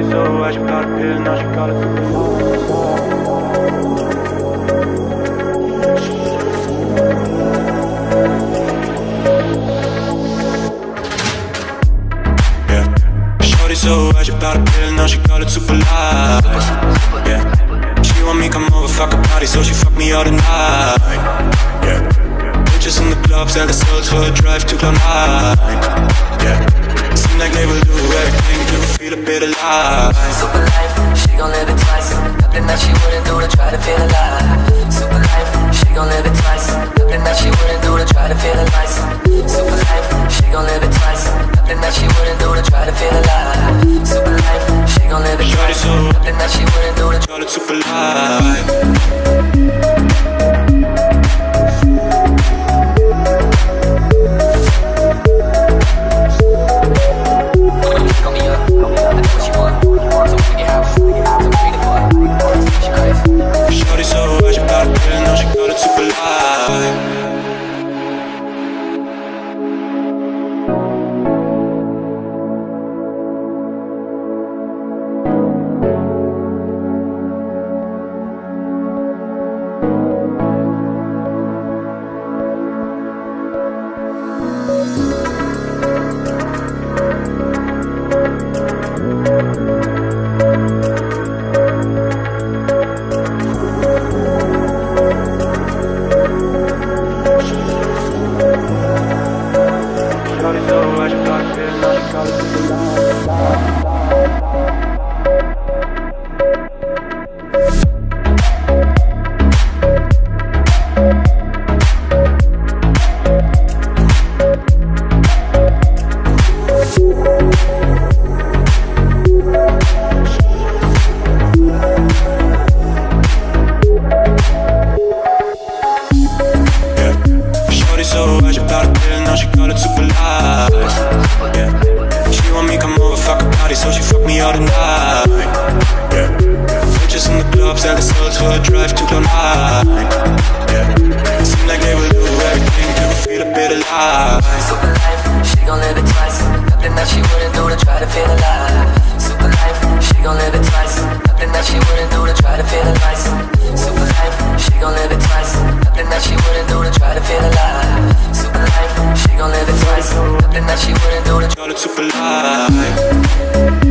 why she got a pill, now she got it. Shorty so why she got a pill, now she call it super light. Yeah. She want me come over, fuck a party, so she fuck me all the night. Yeah. Bitches in the club, sell the souls for a drive to cloud nine. Yeah. Seem like they will do everything to feel bit alive. Super life, she gon' live it twice. Nothing that she wouldn't do to try to feel alive. Super life, she gon' live it twice. Nothing that she wouldn't do to try to feel alive. Super life, she gon' live it twice. Nothing that she wouldn't do to try to feel alive. Super life, she gon' live it twice. Nothing that she wouldn't do to call it super light. So why she got a pill, now she call it all the night. Yeah. Bitches in the club, sell the souls for a drive to cloud nine. Yeah. Seem like they will do everything to feel a bit alive. Super life, she gon' live it twice. Nothing that she wouldn't do to try to feel alive. Super life, she gon' live it twice. Nothing that she wouldn't do to try to feel alive. Super life, she gon' live it twice. Nothing that she wouldn't do to try to feel alive. Super life, she gon' live it twice. Nothing that she wouldn't do to Call it super light.